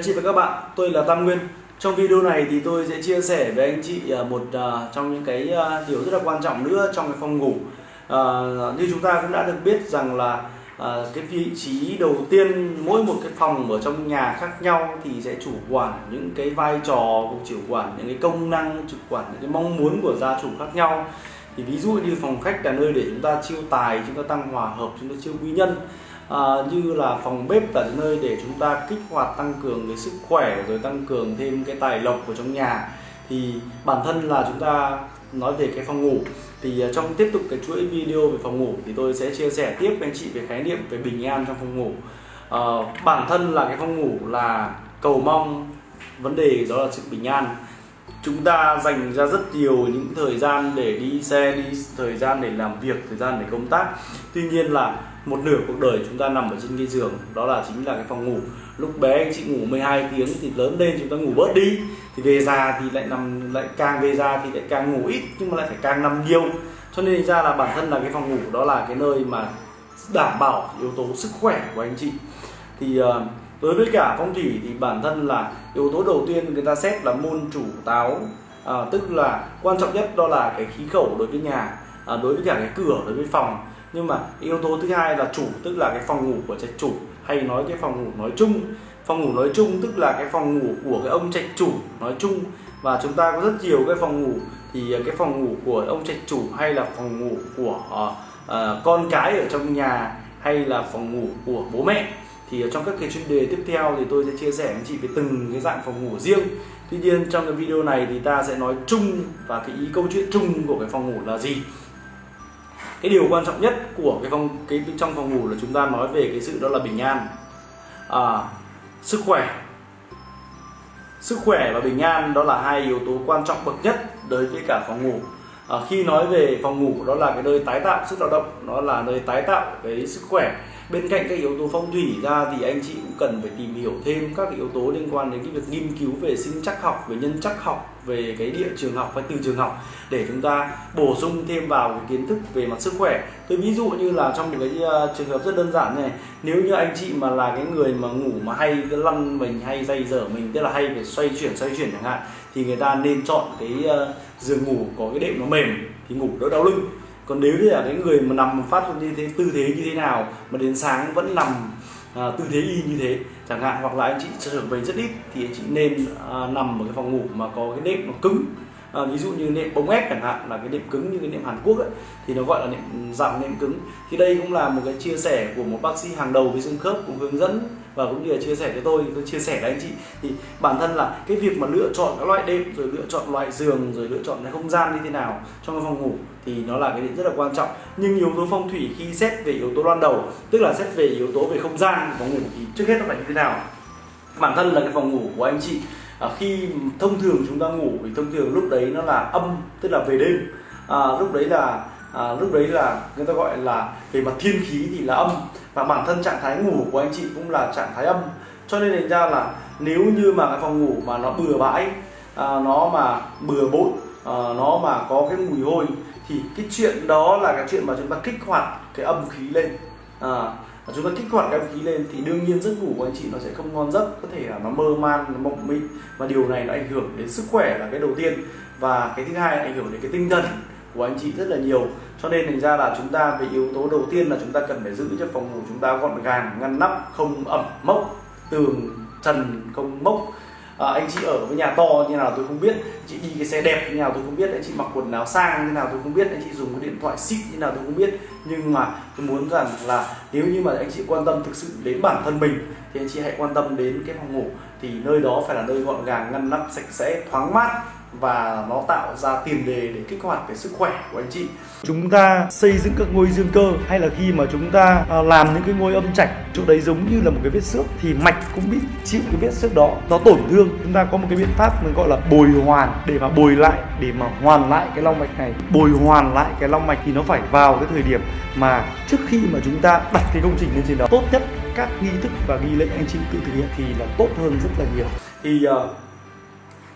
anh chị và các bạn, tôi là Tam Nguyên. Trong video này thì tôi sẽ chia sẻ với anh chị à, một à, trong những cái à, điều rất là quan trọng nữa trong cái phòng ngủ. À, như chúng ta cũng đã được biết rằng là à, cái vị trí đầu tiên mỗi một cái phòng ở trong nhà khác nhau thì sẽ chủ quản những cái vai trò, chủ quản những cái công năng, chủ quản những cái mong muốn của gia chủ khác nhau. Thì ví dụ như phòng khách là nơi để chúng ta chiêu tài, chúng ta tăng hòa hợp, chúng ta chiêu quý nhân à, như là phòng bếp là nơi để chúng ta kích hoạt tăng cường cái sức khỏe rồi tăng cường thêm cái tài lộc của trong nhà. Thì bản thân là chúng ta nói về cái phòng ngủ. Thì à, trong tiếp tục cái chuỗi video về phòng ngủ thì tôi sẽ chia sẻ tiếp với anh chị về khái niệm về bình an trong phòng ngủ. À, bản thân là cái phòng ngủ là cầu mong vấn đề đó là sự bình an. Chúng ta dành ra rất nhiều những thời gian để đi xe đi thời gian để làm việc thời gian để công tác. Tuy nhiên là một nửa cuộc đời chúng ta nằm ở trên cái giường đó là chính là cái phòng ngủ. Lúc bé anh chị ngủ 12 tiếng thì lớn lên chúng ta ngủ bớt đi. Thì về già thì lại nằm lại càng về già thì lại càng ngủ ít nhưng mà lại phải càng nằm nhiều. Cho nên ra là bản thân là cái phòng ngủ đó là cái nơi mà đảm bảo yếu tố sức khỏe của anh chị. Thì ờ, đối với cả phong thủy thì bản thân là yếu tố đầu tiên người ta xét là môn chủ táo. À, tức là quan trọng nhất đó là cái khí khẩu đối với nhà à, đối với cả cái cửa đối với phòng nhưng mà yếu tố thứ hai là chủ tức là cái phòng ngủ của trạch chủ hay nói cái phòng ngủ nói chung. Phòng ngủ nói chung tức là cái phòng ngủ của cái ông trạch chủ nói chung. Và chúng ta có rất nhiều cái phòng ngủ thì ờ, cái phòng ngủ của ông trạch chủ hay là phòng ngủ của uh, uh, con cái ở trong nhà hay là phòng ngủ của bố mẹ. Thì trong các cái chuyên đề tiếp theo thì tôi sẽ chia sẻ với chị về từng cái dạng phòng ngủ riêng. Tuy nhiên trong cái video này thì ta sẽ nói chung và cái ý câu chuyện chung của cái phòng ngủ là gì cái điều quan trọng nhất của cái phòng cái trong phòng ngủ là chúng ta nói về cái sự đó là bình an. À, sức khỏe. Sức khỏe và bình an đó là hai yếu tố quan trọng bậc nhất đối với cả phòng ngủ. À, khi nói về phòng ngủ đó là cái nơi tái tạo sức lao động nó là nơi tái tạo cái sức khỏe bên cạnh các yếu tố phong thủy ra thì anh chị cũng cần phải tìm hiểu thêm các yếu tố liên quan đến cái việc nghiên cứu về sinh chắc học, về nhân chắc học, về cái địa trường học và từ trường học để chúng ta bổ sung thêm vào cái kiến thức về mặt sức khỏe. Tôi ví dụ như là trong một cái ờ, trường hợp rất đơn giản này, nếu như anh chị mà là cái người mà ngủ mà hay lăn mình hay dây dở mình, tức là hay phải xoay chuyển xoay chuyển chẳng hạn, thì người ta nên chọn cái ờ, giường ngủ có cái đệm nó mềm, thì ngủ đỡ đau lưng còn nếu như là cái người mà nằm phát như thế tư thế như thế nào mà đến sáng vẫn nằm à, tư thế y như thế chẳng hạn hoặc là anh chị trở về rất ít thì anh chị nên à, nằm ở cái phòng ngủ mà có cái nệm nó cứng. À, ví dụ như nệm bông ép chẳng hạn là cái nệm cứng như cái nệm Hàn Quốc ấy, thì nó gọi là nệm dạng nệm cứng. Thì đây cũng là một cái chia sẻ của một bác sĩ hàng đầu về xương khớp cũng hướng dẫn và cũng như là chia sẻ cho tôi tôi chia sẻ với anh chị thì bản thân là cái việc mà lựa chọn các loại đệm rồi lựa chọn loại giường rồi lựa chọn cái không gian như thế nào trong cái phòng ngủ thì nó là cái rất là quan trọng. Nhưng yếu tố phong thủy khi xét về yếu tố ban đầu tức là xét về yếu tố về không gian phòng ngủ thì trước hết nó phải như thế nào? Bản thân là cái phòng ngủ của anh chị à, khi thông thường chúng ta ngủ thì thông thường lúc đấy nó là âm tức là về đêm. À, lúc đấy là à, lúc đấy là người ta gọi là về mặt thiên khí thì là âm và bản thân trạng thái ngủ của anh chị cũng là trạng thái âm. Cho nên thành ra là nếu như mà cái phòng ngủ mà nó bừa bãi à, nó mà bừa bộn à, nó mà có cái mùi hôi thì cái chuyện đó là cái chuyện mà chúng ta kích hoạt cái âm khí lên. À, chúng ta kích hoạt cái âm khí lên thì đương nhiên giấc ngủ của anh chị nó sẽ không ngon giấc có thể là nó mơ man nó mộng mị. Và điều này nó ảnh hưởng đến sức khỏe là cái đầu tiên. Và cái thứ hai là ảnh hưởng đến cái tinh thần của anh chị rất là nhiều. Cho nên thành ra là chúng ta về yếu tố đầu tiên là chúng ta cần phải giữ cho phòng ngủ chúng ta gọn gàng ngăn nắp không ẩm mốc tường trần không mốc. À, anh chị ở với nhà to như nào tôi không biết chị đi cái xe đẹp như nào tôi không biết anh chị mặc quần áo sang như nào tôi không biết anh chị dùng cái điện thoại xịn như nào tôi không biết. Nhưng mà tôi muốn rằng là nếu như mà anh chị quan tâm thực sự đến bản thân mình thì anh chị hãy quan tâm đến cái phòng ngủ thì nơi đó phải là nơi gọn gàng, ngăn nắp, sạch sẽ, thoáng mát và nó tạo ra tiền đề để kích hoạt cái sức khỏe của anh chị. Chúng ta xây dựng các ngôi dương cơ hay là khi mà chúng ta à, làm những cái ngôi âm trạch, chỗ đấy giống như là một cái vết xước thì mạch cũng bị chịu cái vết xước đó, nó tổn thương. Chúng ta có một cái biện pháp mình gọi là bồi hoàn để mà bồi lại, để mà hoàn lại cái long mạch này. Bồi hoàn lại cái long mạch thì nó phải vào cái thời điểm mà trước khi mà chúng ta đặt cái công trình lên trên đó, tốt nhất các nghi thức và nghi lễ anh chị tự thực hiện thì là tốt hơn rất là nhiều. Thì uh,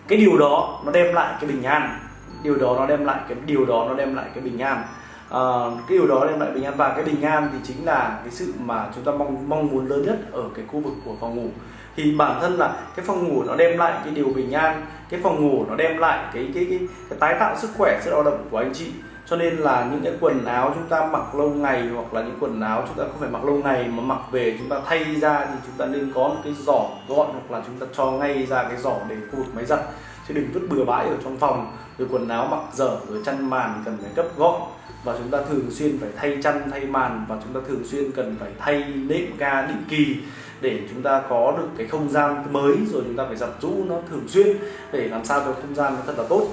cái điều đó nó đem lại cái bình an. Điều đó nó đem lại cái điều đó nó đem lại cái bình an. À, cái điều đó đem lại bình an và cái bình an thì chính là cái sự mà chúng ta mong mong muốn lớn nhất ở cái khu vực của phòng ngủ. Thì bản thân là cái phòng ngủ nó đem lại cái điều bình an cái phòng ngủ nó đem lại cái cái cái, cái tái tạo sức khỏe sự lao động của anh chị cho nên là những cái quần áo chúng ta mặc lâu ngày hoặc là những quần áo chúng ta không phải mặc lâu ngày mà mặc về chúng ta thay ra thì chúng ta nên có một cái giỏ gọn hoặc là chúng ta cho ngay ra cái giỏ để khu vực máy giặt. Chứ đừng vứt bừa bãi ở trong phòng. Rồi quần áo mặc dở, rồi chăn màn cần phải cấp gọn. Và chúng ta thường xuyên phải thay chăn, thay màn và chúng ta thường xuyên cần phải thay nệm ga, định kỳ để chúng ta có được cái không gian mới. Rồi chúng ta phải giặt rũ nó thường xuyên để làm sao cho không gian nó thật là tốt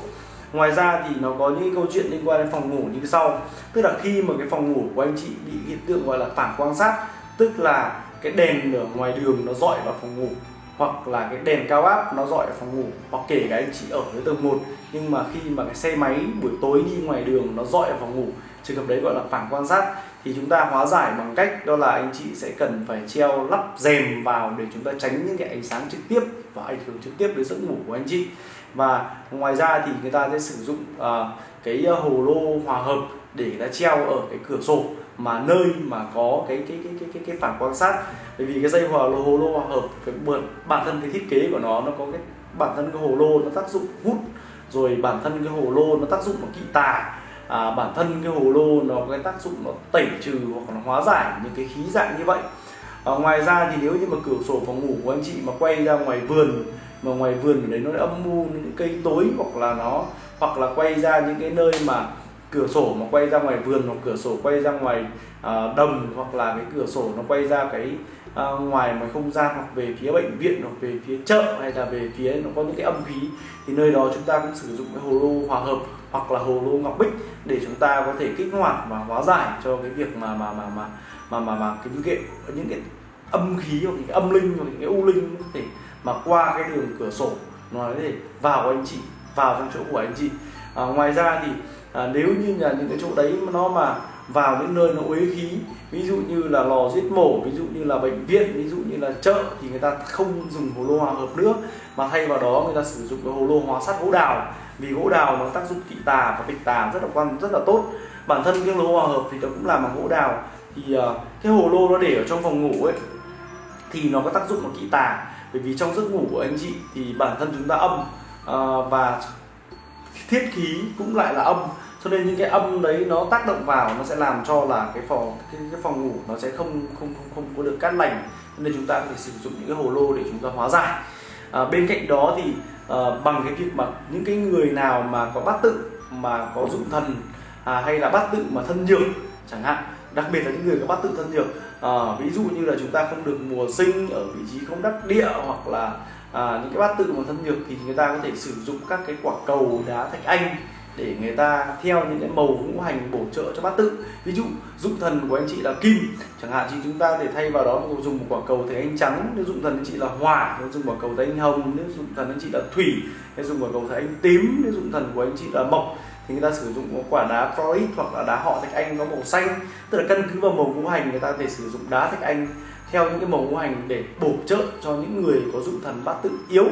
ngoài ra thì nó có những câu chuyện liên quan đến phòng ngủ như sau. Tức là khi mà cái phòng ngủ của anh chị bị hiện tượng gọi là phản quan sát, tức là cái đèn ở ngoài đường nó dọi vào phòng ngủ, hoặc là cái đèn cao áp nó dọi vào phòng ngủ, hoặc kể cả anh chị ở dưới tầng 1 nhưng mà khi mà cái xe máy buổi tối đi ngoài đường nó dọi vào phòng ngủ, trường hợp đấy gọi là phản quan sát, thì chúng ta hóa giải bằng cách đó là anh chị sẽ cần phải treo lắp rèm vào để chúng ta tránh những cái ánh sáng trực tiếp và ảnh hưởng trực tiếp đến giấc ngủ của anh chị và ngoài ra thì người ta sẽ sử dụng uh, cái ờ, hồ lô hòa hợp để đã treo ở cái cửa sổ mà nơi mà có cái cái cái cái cái, cái phản quan sát. Bởi vì cái dây hòa lô hồ lô hòa hợp cái bản thân cái thiết kế của nó nó có cái bản thân cái hồ lô nó tác dụng hút rồi bản thân cái hồ lô nó tác dụng nó kỵ tà à, bản thân cái hồ lô nó có cái tác dụng nó tẩy trừ hoặc nó hóa giải những cái khí dạng như vậy. À, ngoài ra thì nếu như mà cửa sổ phòng ngủ của anh chị mà quay ra ngoài vườn mà ngoài vườn ở đấy nó âm u những cây tối hoặc là nó hoặc là quay ra những cái nơi mà cửa sổ mà quay ra ngoài vườn hoặc cửa sổ quay ra ngoài à, uh, đồng hoặc là cái cửa sổ nó quay ra cái uh, ngoài ngoài không gian hoặc về phía bệnh viện hoặc về phía chợ hay là về phía nó có những cái âm khí thì nơi đó chúng ta cũng sử dụng cái hồ lô hòa hợp hoặc là hồ lô ngọc bích để chúng ta có thể kích hoạt và hóa giải cho cái việc mà mà mà mà mà mà, mà cái những cái những cái âm khí hoặc những cái âm linh hoặc những cái u linh có thể mà qua cái đường cửa sổ nó để vào vào anh chị vào trong chỗ của anh chị. À, ngoài ra thì à, nếu như là những cái chỗ đấy mà nó mà vào những nơi nó uế khí ví dụ như là lò giết mổ ví dụ như là bệnh viện ví dụ như là chợ thì người ta không dùng hồ lô hòa hợp nước mà thay vào đó người ta sử dụng cái hồ lô hóa sắt gỗ đào. Vì gỗ đào nó tác dụng kỵ tà và tịch tà rất là quan rất là tốt. Bản thân cái lô hòa hợp thì nó cũng làm bằng gỗ đào. Thì uh, cái hồ lô nó để ở trong phòng ngủ ấy thì nó có tác dụng là kỵ tà bởi vì trong giấc ngủ của anh chị thì bản thân chúng ta âm uh, và thiết khí cũng lại là âm. Cho nên những cái âm đấy nó tác động vào nó sẽ làm cho là cái phòng cái, cái phòng ngủ nó sẽ không không không không có được cát lành. Nên chúng ta có thể sử dụng những cái hồ lô để chúng ta hóa giải. À, bên cạnh đó thì à, bằng cái việc mà những cái người nào mà có bát tự mà có dụng thần à, hay là bát tự mà thân nhược chẳng hạn đặc biệt là những người có bát tự thân nhược à, ví dụ như là chúng ta không được mùa sinh ở vị trí không đắc địa hoặc là à, những cái bát tự mà thân nhược thì người ta có thể sử dụng các cái quả cầu đá thạch anh để người ta theo những cái màu ngũ hành bổ trợ cho bát tự. Ví dụ dụng thần của anh chị là kim chẳng hạn thì chúng ta để thay vào đó dùng một quả cầu thấy anh trắng nếu dụng thần anh chị là hỏa nếu dùng quả cầu thấy anh hồng nếu dụng thần anh chị là thủy nếu dùng quả cầu thấy anh tím nếu dụng thần của anh chị là mộc thì người ta sử dụng quả đá Florid hoặc là đá họ thạch anh có màu xanh. Tức là căn cứ vào màu ngũ hành, người ta có thể sử dụng đá thạch anh theo những cái màu ngũ hành để bổ trợ cho những người có dụng thần bát tự yếu.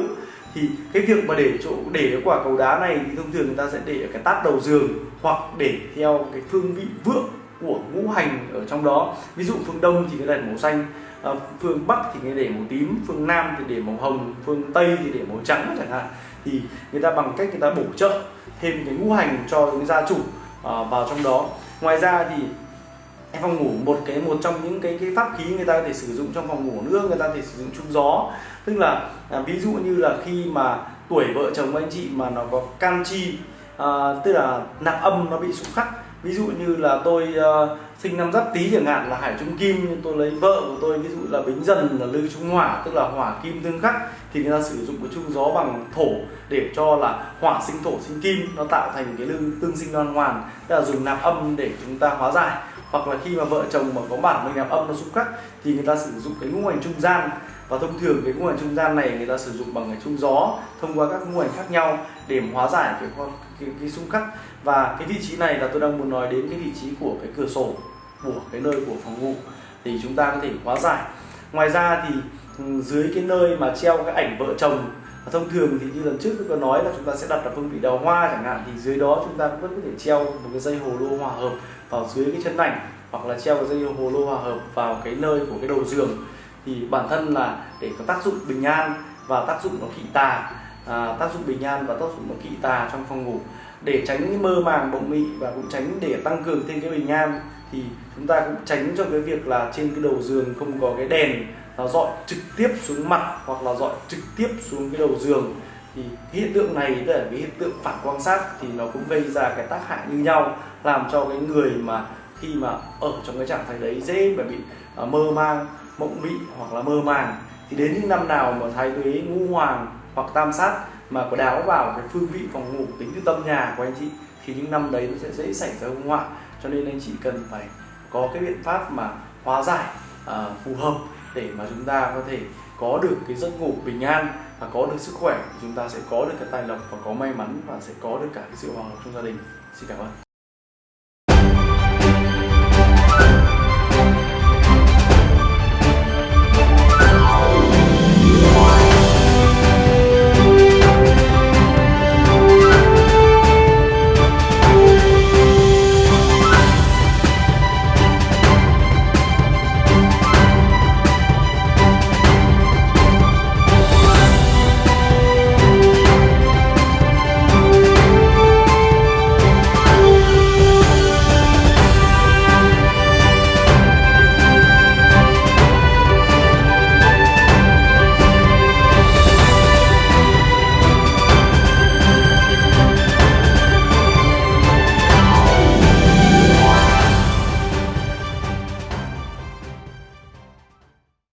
Thì cái việc mà để chỗ, để cái quả cầu đá này thì thông thường người ta sẽ để ở cái táp đầu giường hoặc để theo cái phương vị vượng của ngũ hành ở trong đó. Ví dụ phương đông thì cái đèn màu xanh à, phương bắc thì người để màu tím phương nam thì để màu hồng phương tây thì để màu trắng chẳng hạn. Thì người ta bằng cách người ta bổ trợ thêm cái ngũ hành cho những gia chủ à, vào trong đó. Ngoài ra thì phòng ngủ một cái một trong những cái cái pháp khí người ta có thể sử dụng trong phòng ngủ nữa người ta có thể sử dụng trung gió. Tức là à, ví dụ như là khi mà tuổi vợ chồng anh chị mà nó có can chi Ờ, tức là nạp âm nó bị sụp khắc. Ví dụ như là tôi uh, sinh năm giáp tý chẳng hạn là hải trung kim nhưng tôi lấy vợ của tôi ví dụ là bính dần là lư trung hỏa tức là hỏa kim tương khắc thì người ta sử dụng cái chung gió bằng thổ để cho là hỏa sinh thổ sinh kim nó tạo thành cái lư tương sinh đoan hoàn. Tức là dùng nạp âm để chúng ta hóa giải. Hoặc là khi mà vợ chồng mà có bản mình nạp âm nó xung khắc thì người ta sử dụng cái ngũ hành trung gian. Và thông thường cái ngũ hành trung gian này người ta sử dụng bằng cái trung gió thông qua các ngũ hành khác nhau để hóa giải cái con cái, cái xung khắc. Và cái vị trí này là tôi đang muốn nói đến cái vị trí của cái cửa sổ của cái nơi của phòng ngủ. Thì chúng ta có thể hóa giải. Ngoài ra thì ừ, dưới cái nơi mà treo cái ảnh vợ chồng thông thường thì như lần trước tôi có nói là chúng ta sẽ đặt ở phương vị đào hoa chẳng hạn thì dưới đó chúng ta vẫn có thể treo một cái dây hồ lô hòa hợp vào dưới cái chân ảnh hoặc là treo cái dây hồ lô hòa hợp vào cái nơi của cái đầu giường. Thì bản thân là để có tác dụng bình an và tác dụng nó kỵ tà à, tác dụng bình an và tác dụng kỵ tà trong phòng ngủ. Để tránh mơ màng mộng mị và cũng tránh để tăng cường thêm cái bình an thì chúng ta cũng tránh cho cái việc là trên cái đầu giường không có cái đèn nó dọi trực tiếp xuống mặt hoặc là dọi trực tiếp xuống cái đầu giường. Thì hiện tượng này tức là cái hiện tượng phản quang sát thì nó cũng gây ra cái tác hại như nhau làm cho cái người mà khi mà ở trong cái trạng thái đấy dễ mà bị uh, mơ mang mộng mị hoặc là mơ màng. Thì đến những năm nào mà thái tuế ngũ hoàng hoặc tam sát mà có đáo vào cái phương vị phòng ngủ tính từ tâm nhà của anh chị thì những năm đấy nó sẽ dễ xảy ra hung họa cho nên anh chị cần phải có cái biện pháp mà hóa giải uh, phù hợp để mà chúng ta có thể có được cái giấc ngủ bình an và có được sức khỏe. Chúng ta sẽ có được cái tài lộc và có may mắn và sẽ có được cả cái sự hòa hợp trong gia đình. Xin cảm ơn.